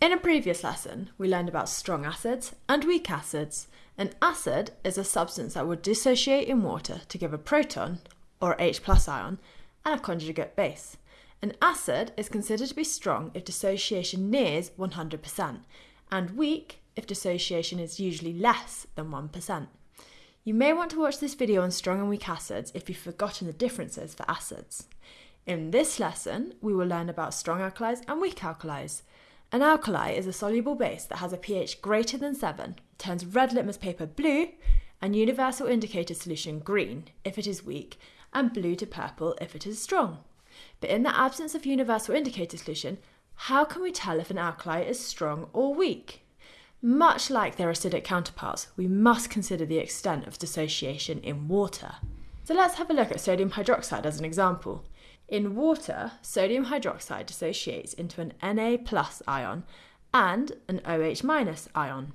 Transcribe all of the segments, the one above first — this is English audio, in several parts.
In a previous lesson, we learned about strong acids and weak acids. An acid is a substance that would dissociate in water to give a proton, or H plus ion, and a conjugate base. An acid is considered to be strong if dissociation nears 100%, and weak if dissociation is usually less than 1%. You may want to watch this video on strong and weak acids if you've forgotten the differences for acids. In this lesson, we will learn about strong alkalis and weak alkalis. An alkali is a soluble base that has a pH greater than 7, turns red litmus paper blue, and universal indicator solution green if it is weak, and blue to purple if it is strong. But in the absence of universal indicator solution, how can we tell if an alkali is strong or weak? Much like their acidic counterparts, we must consider the extent of dissociation in water. So let's have a look at sodium hydroxide as an example. In water, sodium hydroxide dissociates into an Na plus ion and an OH minus ion.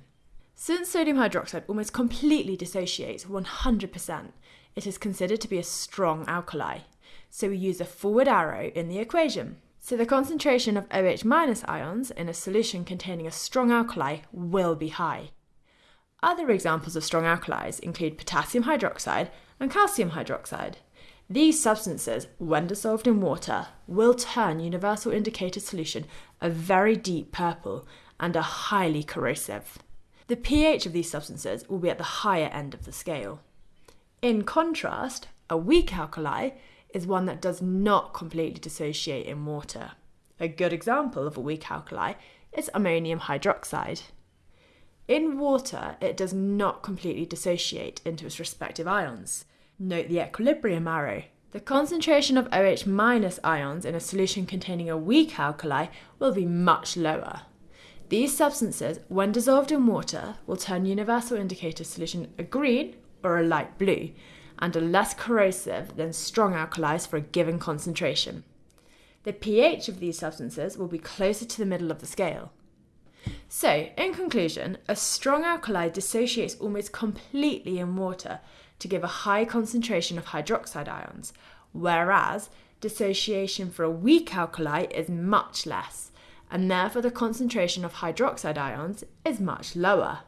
Since sodium hydroxide almost completely dissociates 100%, it is considered to be a strong alkali. So we use a forward arrow in the equation. So the concentration of OH minus ions in a solution containing a strong alkali will be high. Other examples of strong alkalis include potassium hydroxide and calcium hydroxide. These substances, when dissolved in water, will turn universal indicator solution a very deep purple and are highly corrosive. The pH of these substances will be at the higher end of the scale. In contrast, a weak alkali is one that does not completely dissociate in water. A good example of a weak alkali is ammonium hydroxide. In water, it does not completely dissociate into its respective ions. Note the equilibrium arrow. The concentration of OH minus ions in a solution containing a weak alkali will be much lower. These substances, when dissolved in water, will turn universal indicator solution a green or a light blue and are less corrosive than strong alkalis for a given concentration. The pH of these substances will be closer to the middle of the scale. So, in conclusion, a strong alkali dissociates almost completely in water to give a high concentration of hydroxide ions, whereas dissociation for a weak alkali is much less, and therefore the concentration of hydroxide ions is much lower.